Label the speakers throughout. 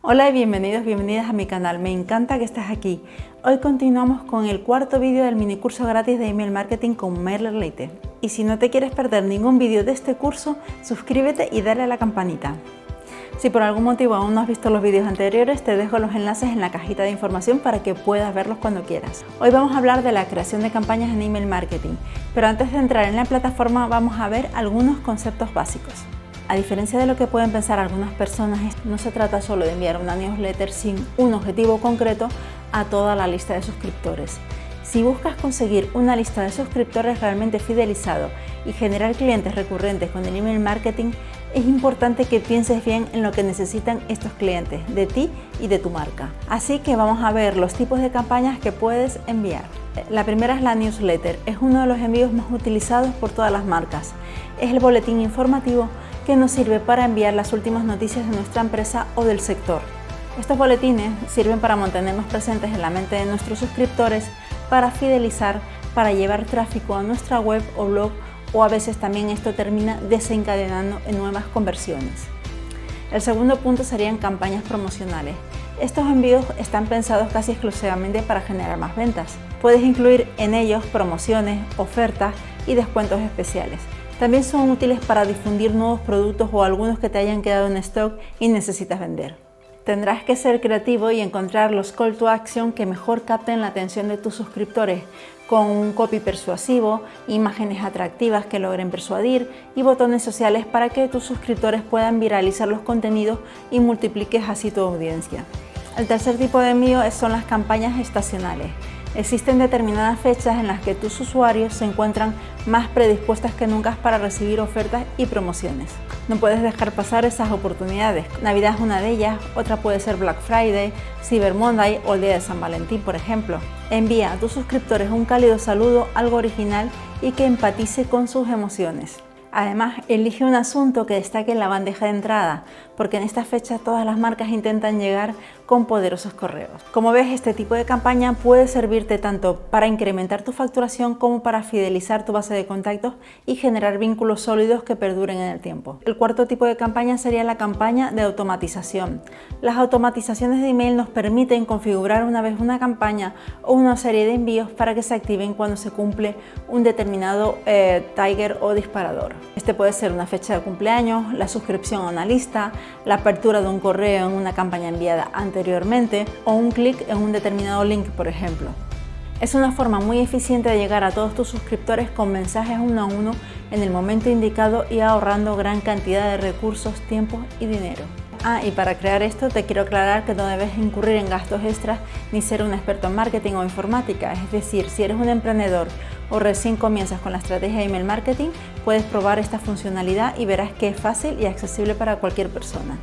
Speaker 1: Hola y bienvenidos, bienvenidas a mi canal, me encanta que estés aquí. Hoy continuamos con el cuarto vídeo del mini curso gratis de email marketing con MailerLite. Y si no te quieres perder ningún vídeo de este curso, suscríbete y dale a la campanita. Si por algún motivo aún no has visto los vídeos anteriores, te dejo los enlaces en la cajita de información para que puedas verlos cuando quieras. Hoy vamos a hablar de la creación de campañas en email marketing, pero antes de entrar en la plataforma vamos a ver algunos conceptos básicos. A diferencia de lo que pueden pensar algunas personas, no se trata solo de enviar una newsletter sin un objetivo concreto a toda la lista de suscriptores. Si buscas conseguir una lista de suscriptores realmente fidelizado y generar clientes recurrentes con el email marketing, es importante que pienses bien en lo que necesitan estos clientes de ti y de tu marca. Así que vamos a ver los tipos de campañas que puedes enviar. La primera es la newsletter, es uno de los envíos más utilizados por todas las marcas. Es el boletín informativo que nos sirve para enviar las últimas noticias de nuestra empresa o del sector. Estos boletines sirven para mantenernos presentes en la mente de nuestros suscriptores, para fidelizar, para llevar tráfico a nuestra web o blog o a veces también esto termina desencadenando en nuevas conversiones. El segundo punto serían campañas promocionales. Estos envíos están pensados casi exclusivamente para generar más ventas. Puedes incluir en ellos promociones, ofertas y descuentos especiales. También son útiles para difundir nuevos productos o algunos que te hayan quedado en stock y necesitas vender. Tendrás que ser creativo y encontrar los call to action que mejor capten la atención de tus suscriptores, con un copy persuasivo, imágenes atractivas que logren persuadir y botones sociales para que tus suscriptores puedan viralizar los contenidos y multipliques así tu audiencia. El tercer tipo de envío son las campañas estacionales. Existen determinadas fechas en las que tus usuarios se encuentran más predispuestas que nunca para recibir ofertas y promociones. No puedes dejar pasar esas oportunidades. Navidad es una de ellas, otra puede ser Black Friday, Cyber Monday o el Día de San Valentín, por ejemplo. Envía a tus suscriptores un cálido saludo, algo original y que empatice con sus emociones. Además, elige un asunto que destaque en la bandeja de entrada, porque en esta fecha todas las marcas intentan llegar con poderosos correos. Como ves, este tipo de campaña puede servirte tanto para incrementar tu facturación como para fidelizar tu base de contactos y generar vínculos sólidos que perduren en el tiempo. El cuarto tipo de campaña sería la campaña de automatización. Las automatizaciones de email nos permiten configurar una vez una campaña o una serie de envíos para que se activen cuando se cumple un determinado eh, tiger o disparador. Este puede ser una fecha de cumpleaños, la suscripción a una lista, la apertura de un correo en una campaña enviada anteriormente o un clic en un determinado link, por ejemplo. Es una forma muy eficiente de llegar a todos tus suscriptores con mensajes uno a uno en el momento indicado y ahorrando gran cantidad de recursos, tiempo y dinero. Ah, y para crear esto te quiero aclarar que no debes incurrir en gastos extras ni ser un experto en marketing o informática. Es decir, si eres un emprendedor o recién comienzas con la estrategia de email marketing, puedes probar esta funcionalidad y verás que es fácil y accesible para cualquier persona.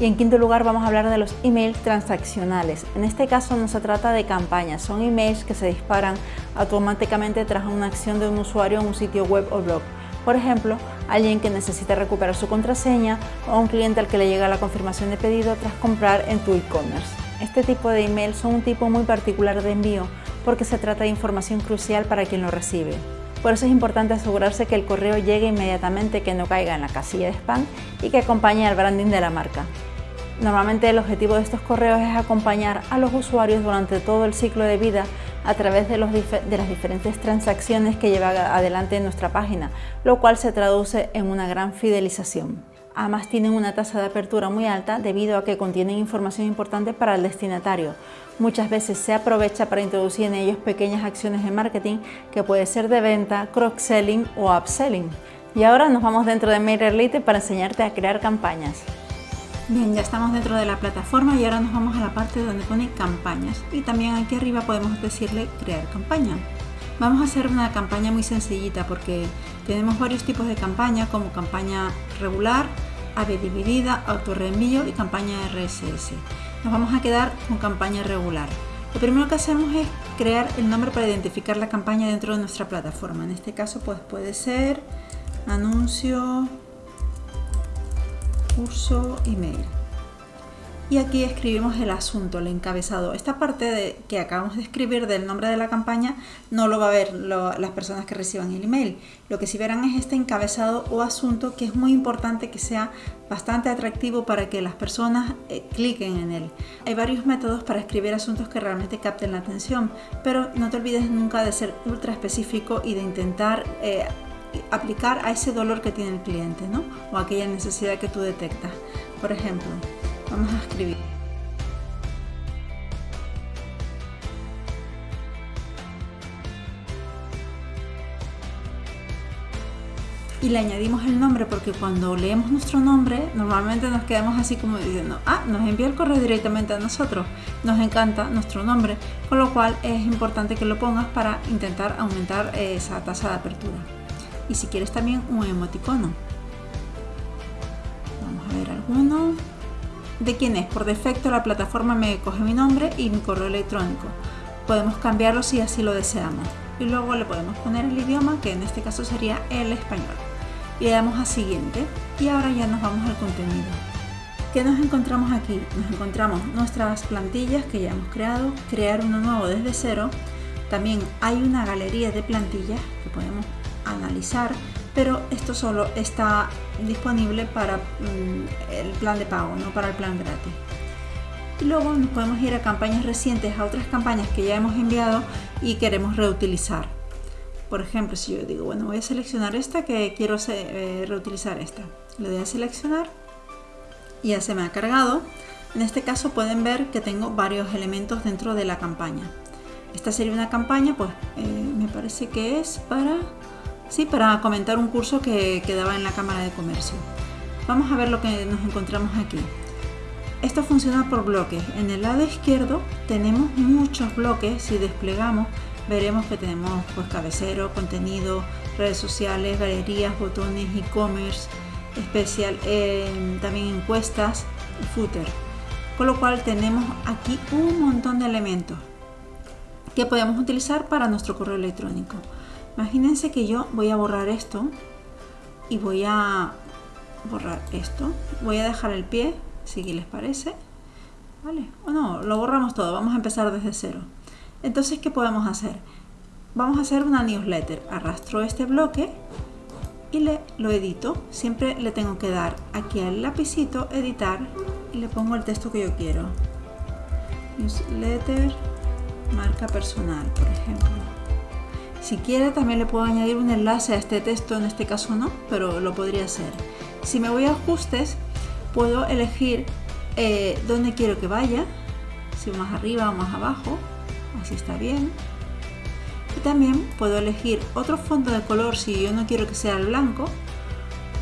Speaker 1: Y en quinto lugar vamos a hablar de los emails transaccionales. En este caso no se trata de campañas, son emails que se disparan automáticamente tras una acción de un usuario en un sitio web o blog. Por ejemplo, alguien que necesita recuperar su contraseña o un cliente al que le llega la confirmación de pedido tras comprar en tu e-commerce. Este tipo de email son un tipo muy particular de envío porque se trata de información crucial para quien lo recibe. Por eso es importante asegurarse que el correo llegue inmediatamente, que no caiga en la casilla de spam y que acompañe al branding de la marca. Normalmente el objetivo de estos correos es acompañar a los usuarios durante todo el ciclo de vida a través de, las diferentes transacciones que lleva adelante en nuestra página, lo cual se traduce en una gran fidelización. Además tienen una tasa de apertura muy alta debido a que contienen información importante para el destinatario. Muchas veces se aprovecha para introducir en ellos pequeñas acciones de marketing que puede ser de venta, cross-selling o upselling. Y ahora nos vamos dentro de MailerLite para enseñarte a crear campañas. Bien, ya estamos dentro de la plataforma y ahora nos vamos a la parte donde pone campañas y también aquí arriba podemos decirle crear campaña. Vamos a hacer una campaña muy sencillita porque tenemos varios tipos de campaña como campaña regular, AVE dividida, autorreenvío y campaña RSS. Nos vamos a quedar con campaña regular. Lo primero que hacemos es crear el nombre para identificar la campaña dentro de nuestra plataforma. En este caso pues puede ser anuncio, curso, email. y aquí escribimos el asunto, el encabezado. Esta parte de, que acabamos de escribir del nombre de la campaña no lo va a ver las personas que reciban el email. Lo que sí verán es este encabezado o asunto que es muy importante que sea bastante atractivo para que las personas eh, cliquen en él. Hay varios métodos para escribir asuntos que realmente capten la atención, pero no te olvides nunca de ser ultra específico y de intentar eh, aplicar a ese dolor que tiene el cliente ¿no? o aquella necesidad que tú detectas. Por ejemplo, Vamos a escribir. y le añadimos el nombre porque cuando leemos nuestro nombre normalmente nos quedamos así como diciendo ah, nos envía el correo directamente a nosotros nos encanta nuestro nombre con lo cual es importante que lo pongas para intentar aumentar esa tasa de apertura y si quieres también un emoticono vamos a ver alguno de quién es. Por defecto la plataforma me coge mi nombre y mi correo electrónico. Podemos cambiarlo si así lo deseamos. Y luego le podemos poner el idioma, que en este caso sería el español. Le damos a siguiente. Y ahora ya nos vamos al contenido. ¿Qué nos encontramos aquí? Nos encontramos nuestras plantillas que ya hemos creado, crear uno nuevo desde cero. También hay una galería de plantillas que podemos analizar pero esto solo está disponible para mm, el plan de pago, no para el plan gratis. Y luego nos podemos ir a campañas recientes, a otras campañas que ya hemos enviado y queremos reutilizar. Por ejemplo, si yo digo, bueno, voy a seleccionar esta que quiero eh, reutilizar esta. Le doy a seleccionar y ya se me ha cargado. En este caso pueden ver que tengo varios elementos dentro de la campaña. Esta sería una campaña, pues eh, me parece que es para ¿sí? para comentar un curso que quedaba en la Cámara de Comercio. Vamos a ver lo que nos encontramos aquí. Esto funciona por bloques. En el lado izquierdo tenemos muchos bloques. Si desplegamos, veremos que tenemos pues, cabecero, contenido, redes sociales, galerías, botones, e-commerce, especial, eh, también encuestas footer. Con lo cual tenemos aquí un montón de elementos que podemos utilizar para nuestro correo electrónico. Imagínense que yo voy a borrar esto y voy a borrar esto. Voy a dejar el pie, si les parece. ¿Vale? O no, lo borramos todo. Vamos a empezar desde cero. Entonces, ¿qué podemos hacer? Vamos a hacer una newsletter. Arrastro este bloque y le, lo edito. Siempre le tengo que dar aquí al lapicito, editar, y le pongo el texto que yo quiero. Newsletter, marca personal, por ejemplo. Si quiere también le puedo añadir un enlace a este texto, en este caso no, pero lo podría hacer. Si me voy a ajustes, puedo elegir eh, dónde quiero que vaya, si más arriba o más abajo, así está bien. Y también puedo elegir otro fondo de color si yo no quiero que sea el blanco,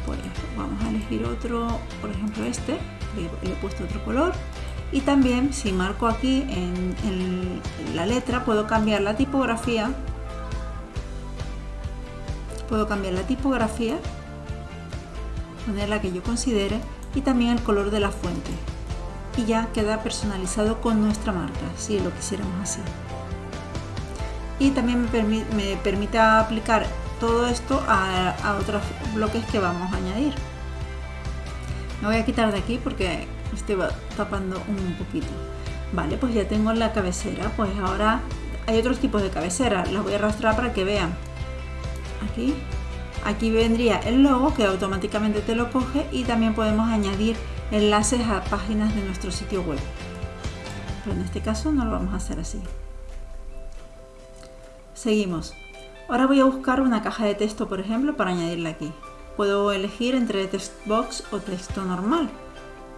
Speaker 1: pues vamos a elegir otro, por ejemplo este, le, he puesto otro color. Y también si marco aquí en la letra puedo cambiar la tipografía Puedo cambiar la tipografía, poner la que yo considere y también el color de la fuente. Y ya queda personalizado con nuestra marca, si lo quisiéramos así. Y también me, permite aplicar todo esto a, otros bloques que vamos a añadir. Me voy a quitar de aquí porque estoy tapando un poquito. Vale, pues ya tengo la cabecera. Pues ahora hay otros tipos de cabecera. Las voy a arrastrar para que vean aquí. Aquí vendría el logo que automáticamente te lo coge y también podemos añadir enlaces a páginas de nuestro sitio web. Pero en este caso no lo vamos a hacer así. Seguimos. Ahora voy a buscar una caja de texto por ejemplo para añadirla aquí. Puedo elegir entre text box o texto normal.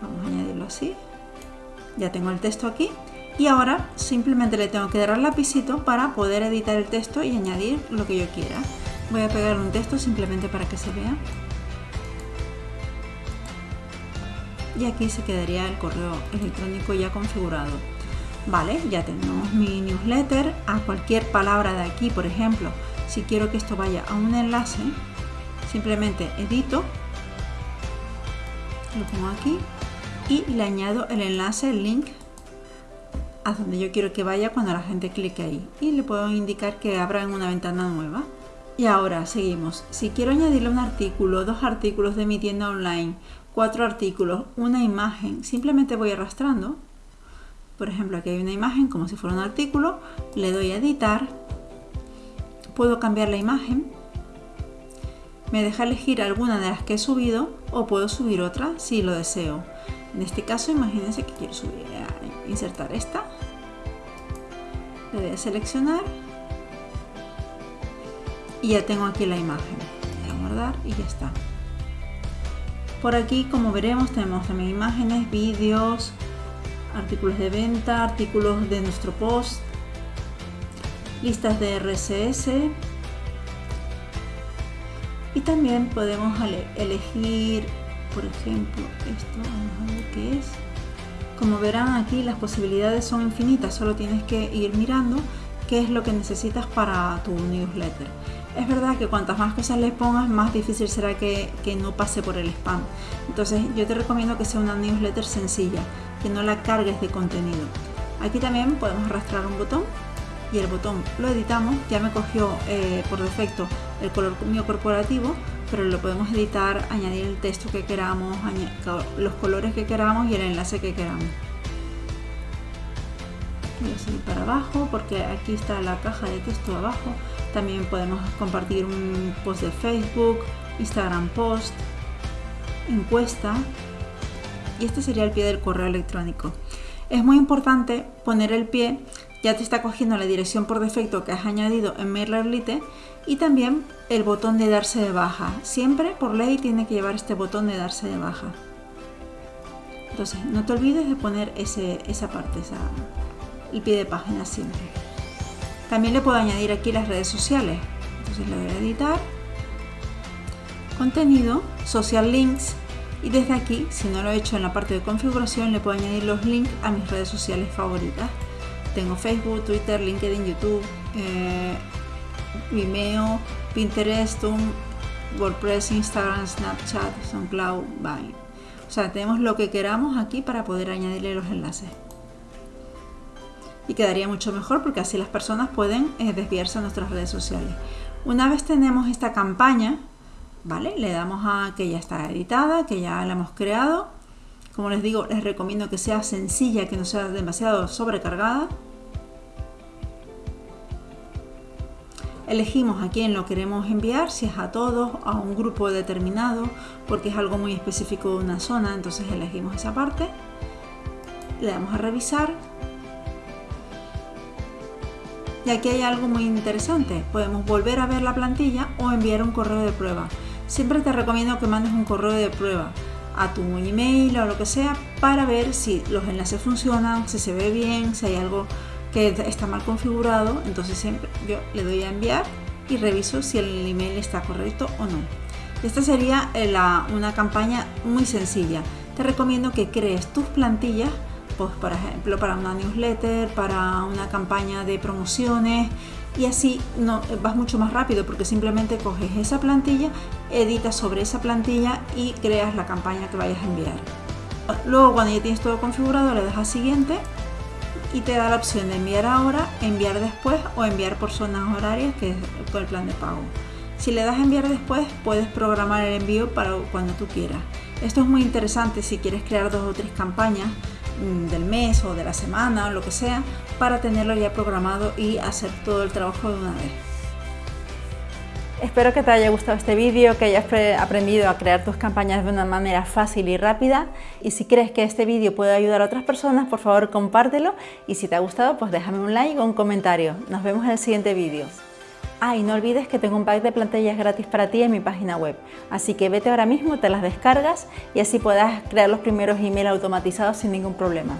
Speaker 1: Vamos a añadirlo así. Ya tengo el texto aquí. Y ahora simplemente le tengo que dar al lapicito para poder editar el texto y añadir lo que yo quiera Voy a pegar un texto simplemente para que se vea. Y aquí se quedaría el correo electrónico ya configurado. Vale, ya tenemos mi newsletter. A cualquier palabra de aquí, por ejemplo, si quiero que esto vaya a un enlace, simplemente edito, lo pongo aquí y le añado el enlace, el link a donde yo quiero que vaya cuando la gente clique ahí y le puedo indicar que abra en una ventana nueva y ahora seguimos. Si quiero añadirle un artículo, dos artículos de mi tienda online cuatro artículos, una imagen, simplemente voy arrastrando. Por ejemplo, aquí hay una imagen como si fuera un artículo, le doy a editar, puedo cambiar la imagen, me deja elegir alguna de las que he subido o puedo subir otra si lo deseo. En este caso, imagínense que quiero subir, eh, insertar esta, le voy a seleccionar y ya tengo aquí la imagen. Voy a guardar y ya está. Por aquí, como veremos, tenemos también imágenes, vídeos, artículos de venta, artículos de nuestro post, listas de RSS y también podemos elegir, por ejemplo, esto, vamos a ver qué es. Como verán aquí las posibilidades son infinitas, solo tienes que ir mirando qué es lo que necesitas para tu newsletter. Es verdad que cuantas más cosas le pongas, más difícil será que, no pase por el spam. Entonces yo te recomiendo que sea una newsletter sencilla, que no la cargues de contenido. Aquí también podemos arrastrar un botón y el botón lo editamos. Ya me cogió eh, por defecto el color mío corporativo, pero lo podemos editar, añadir el texto que queramos, los colores que queramos y el enlace que queramos. Voy a seguir para abajo porque aquí está la caja de texto abajo también podemos compartir un post de Facebook, Instagram post, encuesta y este sería el pie del correo electrónico. Es muy importante poner el pie, ya te está cogiendo la dirección por defecto que has añadido en MailerLite y también el botón de darse de baja. Siempre por ley tiene que llevar este botón de darse de baja. Entonces no te olvides de poner ese, esa parte, el pie de página siempre. También le puedo añadir aquí las redes sociales. Entonces le voy a editar, contenido, social links y desde aquí, si no lo he hecho en la parte de configuración, le puedo añadir los links a mis redes sociales favoritas. Tengo Facebook, Twitter, LinkedIn, YouTube, eh, Vimeo, Pinterest, WordPress, Instagram, Snapchat, SoundCloud, Vine. O sea, tenemos lo que queramos aquí para poder añadirle los enlaces y quedaría mucho mejor porque así las personas pueden eh, desviarse a nuestras redes sociales. Una vez tenemos esta campaña, ¿vale? Le damos a que ya está editada, que ya la hemos creado. Como les digo, les recomiendo que sea sencilla, que no sea demasiado sobrecargada. Elegimos a quién lo queremos enviar, si es a todos, a un grupo determinado, porque es algo muy específico de una zona, entonces elegimos esa parte. Le damos a revisar y aquí hay algo muy interesante, podemos volver a ver la plantilla o enviar un correo de prueba. Siempre te recomiendo que mandes un correo de prueba a tu email o lo que sea para ver si los enlaces funcionan, si se ve bien, si hay algo que está mal configurado. Entonces siempre yo le doy a enviar y reviso si el email está correcto o no. Esta sería eh, una campaña muy sencilla. Te recomiendo que crees tus plantillas pues, por ejemplo, para una newsletter, para una campaña de promociones y así no, vas mucho más rápido porque simplemente coges esa plantilla, editas sobre esa plantilla y creas la campaña que vayas a enviar. Luego cuando ya tienes todo configurado le das a siguiente y te da la opción de enviar ahora, enviar después o enviar por zonas horarias que es el plan de pago. Si le das a enviar después puedes programar el envío para cuando tú quieras. Esto es muy interesante si quieres crear dos o tres campañas del mes o de la semana o lo que sea para tenerlo ya programado y hacer todo el trabajo de una vez.
Speaker 2: Espero que te haya gustado este vídeo, que hayas aprendido a crear tus campañas de una manera fácil y rápida y si crees que este vídeo puede ayudar a otras personas, por favor compártelo y si te ha gustado pues déjame un like o un comentario. Nos vemos en el siguiente vídeo. Ah, y no olvides que tengo un pack de plantillas gratis para ti en mi página web, así que vete ahora mismo, te las descargas y así puedas crear los primeros emails automatizados sin ningún problema.